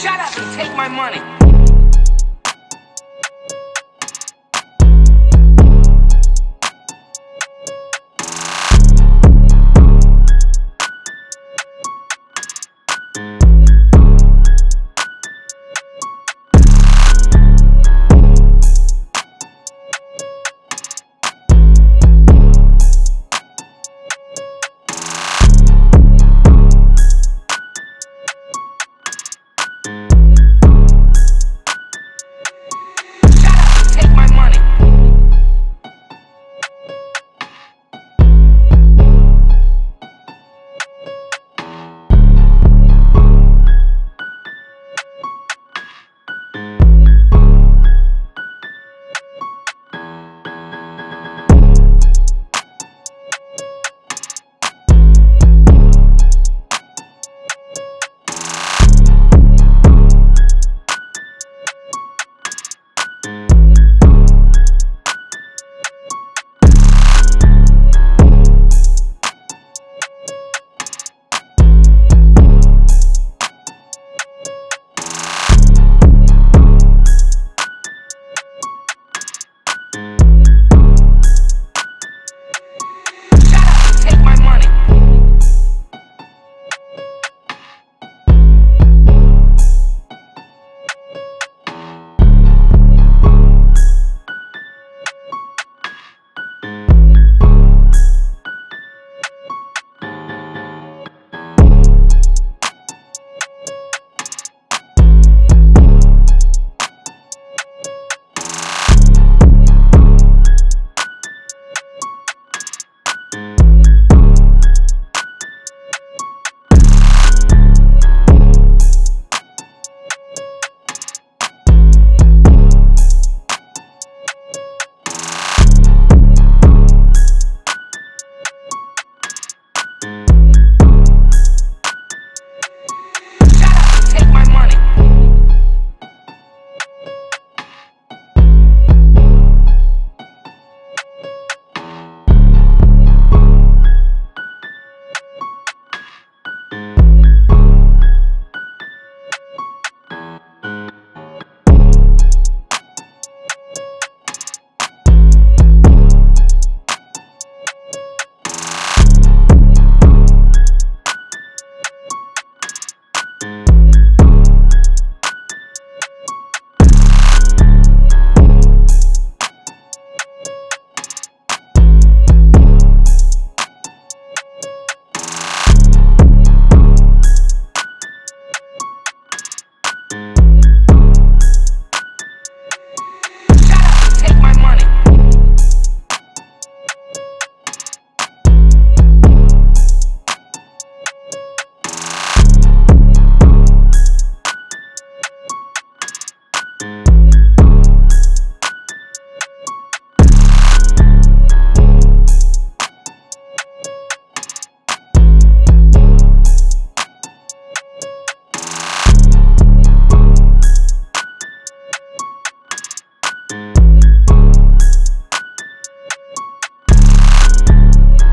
shut up and take my money.